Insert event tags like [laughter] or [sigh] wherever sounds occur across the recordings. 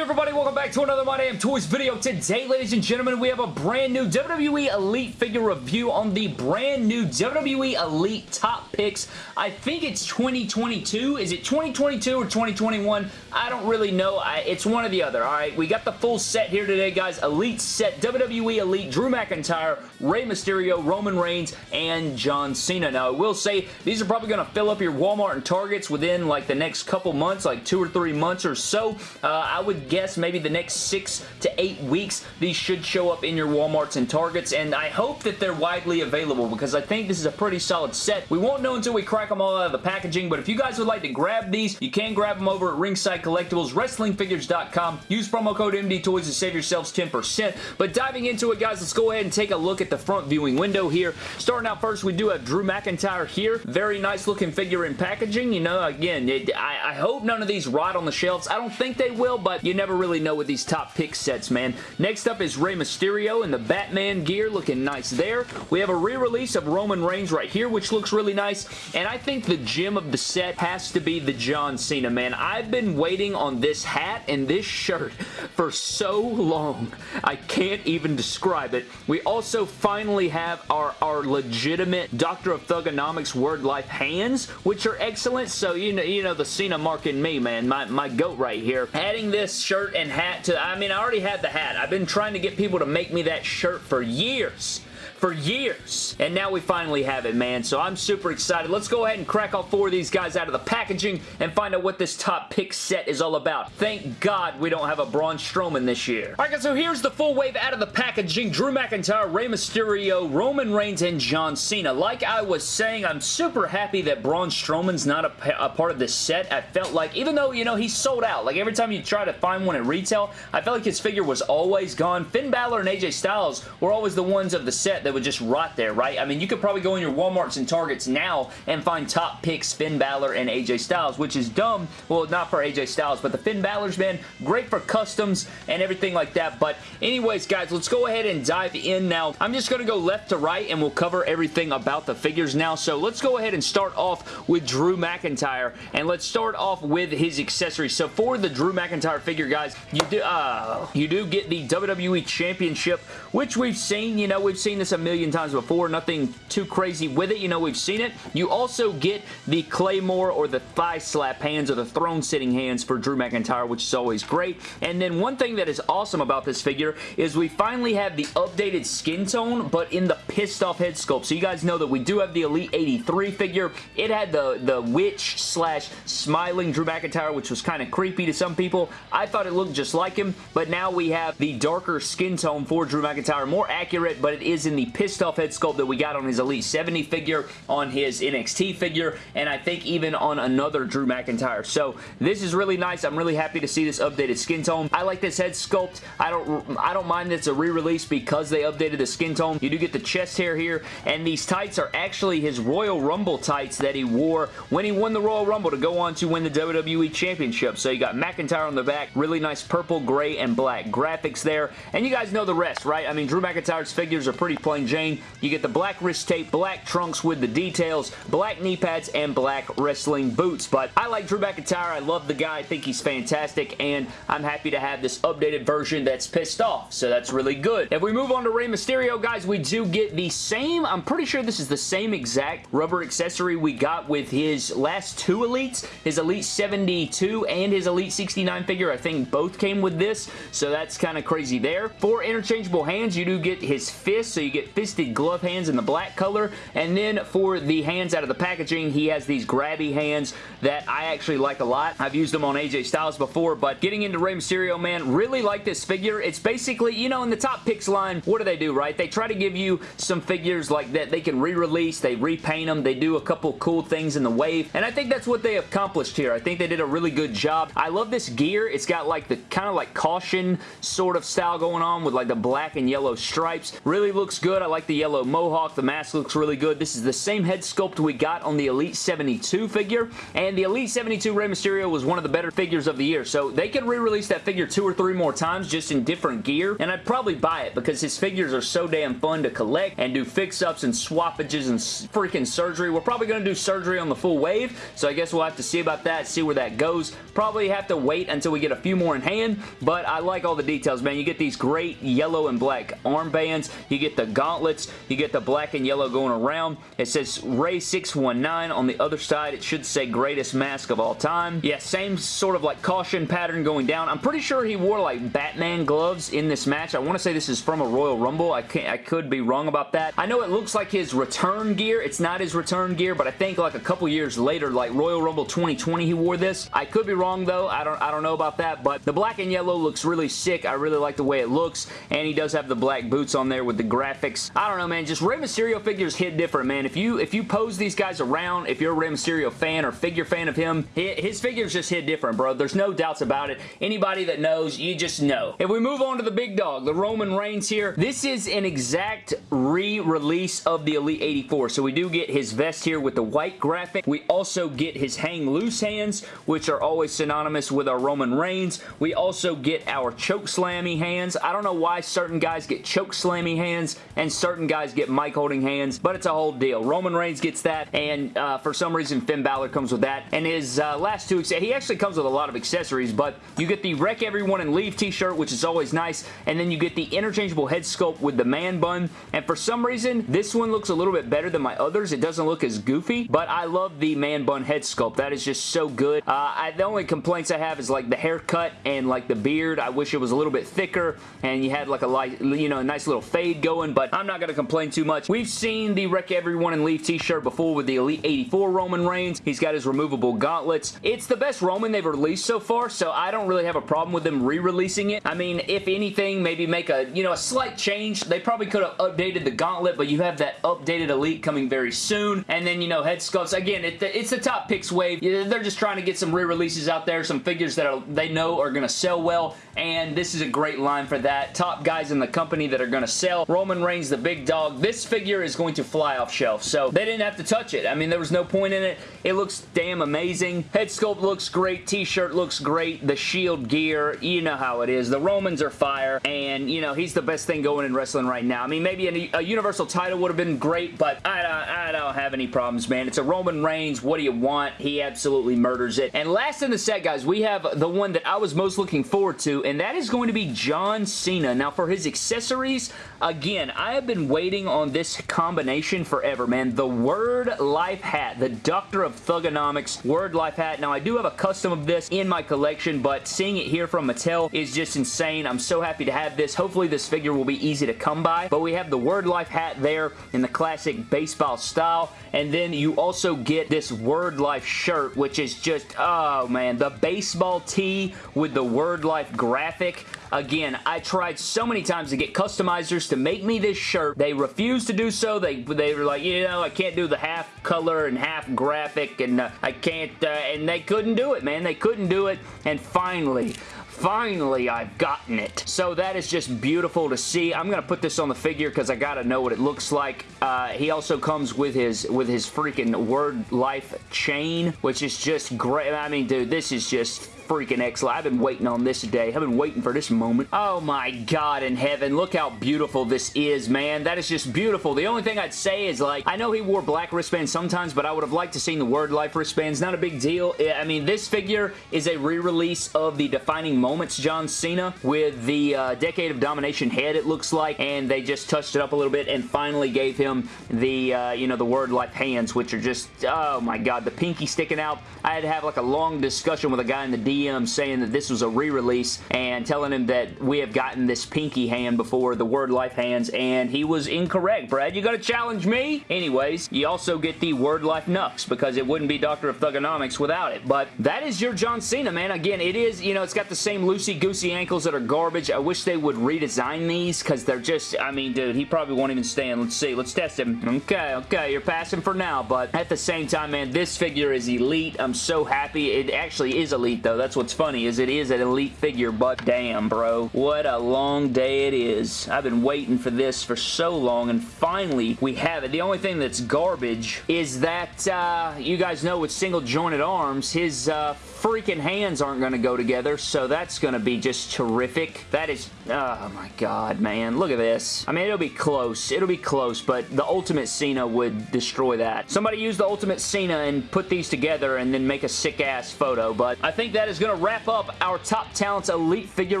everybody? Welcome back to another My Damn Toys video. Today, ladies and gentlemen, we have a brand new WWE Elite figure review on the brand new WWE Elite Top Picks. I think it's 2022. Is it 2022 or 2021? I don't really know. I, it's one or the other, alright? We got the full set here today, guys. Elite set, WWE Elite, Drew McIntyre, Rey Mysterio, Roman Reigns, and John Cena. Now, I will say, these are probably going to fill up your Walmart and Targets within like the next couple months, like two or three months or so. Uh, I would guess maybe the next six to eight weeks, these should show up in your Walmarts and Targets, and I hope that they're widely available because I think this is a pretty solid set. We won't know until we crack them all out of the packaging, but if you guys would like to grab these, you can grab them over at Ringside Collectibles, WrestlingFigures.com. Use promo code MDTOYS to save yourselves 10%. But diving into it, guys, let's go ahead and take a look at the front viewing window here. Starting out first, we do have Drew McIntyre here. Very nice looking figure in packaging. You know, again, it, I, I hope none of these rot on the shelves. I don't think they will, but you never really know with these top pick sets, man. Next up is Rey Mysterio in the Batman gear, looking nice there. We have a re-release of Roman Reigns right here, which looks really nice, and I think the gem of the set has to be the John Cena, man. I've been waiting on this hat and this shirt for so long. I can't even describe it. We also finally have our, our legitimate Doctor of Thuganomics Word Life hands, which are excellent, so you know, you know the Cena mark in me, man. My, my goat right here. Adding this shirt and hat to, I mean, I already had the hat. I've been trying to get people to make me that shirt for years for years. And now we finally have it, man. So I'm super excited. Let's go ahead and crack all four of these guys out of the packaging and find out what this top pick set is all about. Thank God we don't have a Braun Strowman this year. Alright guys, so here's the full wave out of the packaging. Drew McIntyre, Rey Mysterio, Roman Reigns, and John Cena. Like I was saying, I'm super happy that Braun Strowman's not a, a part of this set. I felt like, even though, you know, he's sold out. Like every time you try to find one at retail, I felt like his figure was always gone. Finn Balor and AJ Styles were always the ones of the set that that would just rot there, right? I mean, you could probably go in your Walmarts and Targets now and find top picks Finn Balor and AJ Styles, which is dumb. Well, not for AJ Styles, but the Finn Balor's, man, great for customs and everything like that. But anyways, guys, let's go ahead and dive in now. I'm just going to go left to right and we'll cover everything about the figures now. So let's go ahead and start off with Drew McIntyre and let's start off with his accessories. So for the Drew McIntyre figure, guys, you do, uh, you do get the WWE Championship, which we've seen, you know, we've seen this million times before. Nothing too crazy with it. You know, we've seen it. You also get the Claymore or the thigh slap hands or the throne sitting hands for Drew McIntyre, which is always great. And then one thing that is awesome about this figure is we finally have the updated skin tone, but in the pissed off head sculpt. So you guys know that we do have the Elite 83 figure. It had the, the witch slash smiling Drew McIntyre, which was kind of creepy to some people. I thought it looked just like him, but now we have the darker skin tone for Drew McIntyre. More accurate, but it is in the pissed off head sculpt that we got on his Elite 70 figure, on his NXT figure, and I think even on another Drew McIntyre. So this is really nice. I'm really happy to see this updated skin tone. I like this head sculpt. I don't I don't mind that it's a re-release because they updated the skin tone. You do get the chest hair here, and these tights are actually his Royal Rumble tights that he wore when he won the Royal Rumble to go on to win the WWE Championship. So you got McIntyre on the back, really nice purple, gray, and black graphics there, and you guys know the rest, right? I mean, Drew McIntyre's figures are pretty plain Jane. You get the black wrist tape, black trunks with the details, black knee pads, and black wrestling boots. But I like Drew McIntyre. I love the guy. I think he's fantastic, and I'm happy to have this updated version that's pissed off, so that's really good. If we move on to Rey Mysterio, guys, we do get the same, I'm pretty sure this is the same exact rubber accessory we got with his last two Elites, his Elite 72 and his Elite 69 figure. I think both came with this, so that's kind of crazy there. For interchangeable hands, you do get his fist, so you get fisted glove hands in the black color, and then for the hands out of the packaging, he has these grabby hands that I actually like a lot. I've used them on AJ Styles before, but getting into Rey Mysterio, man, really like this figure. It's basically, you know, in the top picks line, what do they do, right? They try to give you some figures like that they can re-release, they repaint them, they do a couple cool things in the wave, and I think that's what they accomplished here. I think they did a really good job. I love this gear. It's got like the kind of like caution sort of style going on with like the black and yellow stripes. Really looks good good. I like the yellow mohawk. The mask looks really good. This is the same head sculpt we got on the Elite 72 figure, and the Elite 72 Rey Mysterio was one of the better figures of the year, so they could re-release that figure two or three more times just in different gear, and I'd probably buy it because his figures are so damn fun to collect and do fix-ups and swappages and freaking surgery. We're probably going to do surgery on the full wave, so I guess we'll have to see about that, see where that goes. Probably have to wait until we get a few more in hand, but I like all the details, man. You get these great yellow and black armbands. You get the gauntlets. You get the black and yellow going around. It says Rey 619 on the other side. It should say greatest mask of all time. Yeah, same sort of like caution pattern going down. I'm pretty sure he wore like Batman gloves in this match. I want to say this is from a Royal Rumble. I, can't, I could be wrong about that. I know it looks like his return gear. It's not his return gear, but I think like a couple years later, like Royal Rumble 2020, he wore this. I could be wrong though. I don't, I don't know about that, but the black and yellow looks really sick. I really like the way it looks, and he does have the black boots on there with the graphics. I don't know, man. Just Rey Mysterio figures hit different, man. If you if you pose these guys around, if you're a Rey Mysterio fan or figure fan of him, his figures just hit different, bro. There's no doubts about it. Anybody that knows, you just know. If we move on to the big dog, the Roman Reigns here, this is an exact re-release of the Elite 84. So we do get his vest here with the white graphic. We also get his hang loose hands, which are always synonymous with our Roman Reigns. We also get our choke slammy hands. I don't know why certain guys get choke slammy hands and certain guys get mic holding hands, but it's a whole deal. Roman Reigns gets that, and uh, for some reason Finn Balor comes with that. And his uh, last two, he actually comes with a lot of accessories, but you get the Wreck Everyone and Leave t-shirt, which is always nice, and then you get the interchangeable head sculpt with the man bun, and for some reason, this one looks a little bit better than my others. It doesn't look as goofy, but I love the man bun head sculpt. That is just so good. Uh, I, the only complaints I have is like the haircut and like the beard. I wish it was a little bit thicker, and you had like a light, you know, a nice little fade going, but [laughs] I'm not going to complain too much. We've seen the Wreck Everyone and Leave t-shirt before with the Elite 84 Roman Reigns. He's got his removable gauntlets. It's the best Roman they've released so far, so I don't really have a problem with them re-releasing it. I mean, if anything, maybe make a, you know, a slight change. They probably could have updated the gauntlet, but you have that updated Elite coming very soon. And then, you know, head sculpts. Again, it, it's the top picks wave. They're just trying to get some re-releases out there, some figures that are, they know are going to sell well, and this is a great line for that. Top guys in the company that are going to sell. Roman Reigns, the big dog. This figure is going to fly off shelf, so they didn't have to touch it. I mean, there was no point in it. It looks damn amazing. Head sculpt looks great. T-shirt looks great. The shield gear, you know how it is. The Romans are fire, and, you know, he's the best thing going in wrestling right now. I mean, maybe a, a Universal title would have been great, but I don't, I don't have any problems, man. It's a Roman Reigns. What do you want? He absolutely murders it. And last in the set, guys, we have the one that I was most looking forward to, and that is going to be John Cena. Now, for his accessories, again, I have been waiting on this combination forever, man. The Word Life hat, the Doctor of Thuganomics Word Life hat. Now, I do have a custom of this in my collection, but seeing it here from Mattel is just insane. I'm so happy to have this. Hopefully, this figure will be easy to come by, but we have the Word Life hat there in the classic baseball style, and then you also get this Word Life shirt, which is just, oh man, the baseball tee with the Word Life graphic. Again, I tried so many times to get customizers to make me this shirt. They refused to do so. They, they were like, you know, I can't do the half color and half graphic and uh, I can't, uh, and they couldn't do it, man. They couldn't do it, and finally, finally I've gotten it. So that is just beautiful to see. I'm going to put this on the figure because I got to know what it looks like. Uh, he also comes with his with his freaking Word Life chain, which is just great. I mean, dude, this is just freaking excellent. I've been waiting on this day. I've been waiting for this moment. Oh my god in heaven. Look how beautiful this is, man. That is just beautiful. The only thing I'd say is like, I know he wore black wristbands sometimes, but I would have liked to seen the Word Life wristbands. Not a big deal. I mean, this figure is a re-release of the Defining Moments John Cena with the uh, Decade of Domination head, it looks like, and they just touched it up a little bit and finally gave him the, uh, you know, the Word Life hands, which are just, oh my god, the pinky sticking out. I had to have like a long discussion with a guy in the DM Saying that this was a re-release and telling him that we have gotten this pinky hand before, the Word Life hands, and he was incorrect. Brad, you gotta challenge me? Anyways, you also get the Word Life Knucks because it wouldn't be Doctor of Thuganomics without it. But that is your John Cena, man. Again, it is, you know, it's got the same loosey-goosey ankles that are garbage. I wish they would redesign these because they're just, I mean, dude, he probably won't even stand. Let's see. Let's test him. Okay, okay, you're passing for now, but at the same time, man, this figure is elite. I'm so happy. It actually is elite, though. That's what's funny is it is an Elite figure, but damn, bro. What a long day it is. I've been waiting for this for so long, and finally we have it. The only thing that's garbage is that, uh, you guys know with single jointed arms, his uh, freaking hands aren't going to go together, so that's going to be just terrific. That is, oh my god, man. Look at this. I mean, it'll be close. It'll be close, but the Ultimate Cena would destroy that. Somebody use the Ultimate Cena and put these together and then make a sick-ass photo, but I think that is going to wrap up our Top Talents Elite figure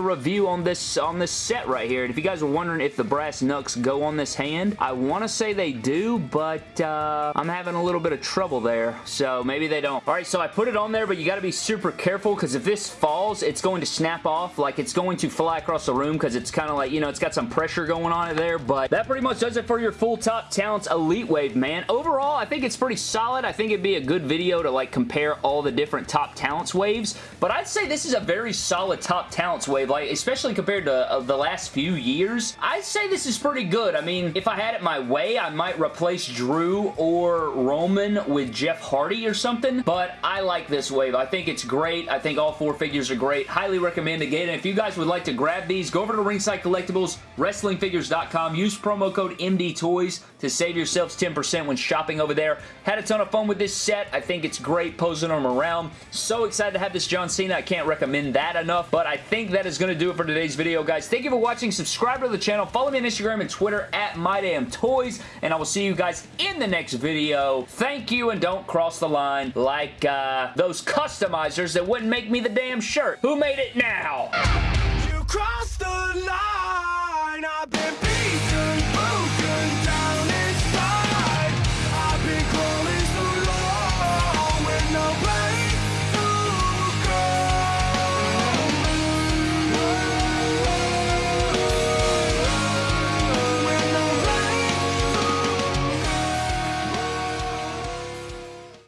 review on this, on this set right here. And if you guys were wondering if the brass knucks go on this hand, I want to say they do, but uh, I'm having a little bit of trouble there, so maybe they don't. All right, so I put it on there, but you got to be super careful because if this falls, it's going to snap off. Like, it's going to fly across the room because it's kind of like, you know, it's got some pressure going on it there. But that pretty much does it for your full Top Talents Elite Wave, man. Overall, I think it's pretty solid. I think it'd be a good video to, like, compare all the different Top Talents waves. But I'd say this is a very solid Top Talents wave, like, especially compared to uh, the last few years. I'd say this is pretty good. I mean, if I had it my way, I might replace Drew or Roman with Jeff Hardy or something. But I like this wave. I think it's great great. I think all four figures are great. Highly recommend again. If you guys would like to grab these, go over to Ringside Collectibles, WrestlingFigures.com. Use promo code MDTOYS to save yourselves 10% when shopping over there. Had a ton of fun with this set. I think it's great posing them around. So excited to have this John Cena. I can't recommend that enough. But I think that is going to do it for today's video, guys. Thank you for watching. Subscribe to the channel. Follow me on Instagram and Twitter at MyDamnToys. And I will see you guys in the next video. Thank you and don't cross the line like uh, those that wouldn't make me the damn shirt. Who made it now?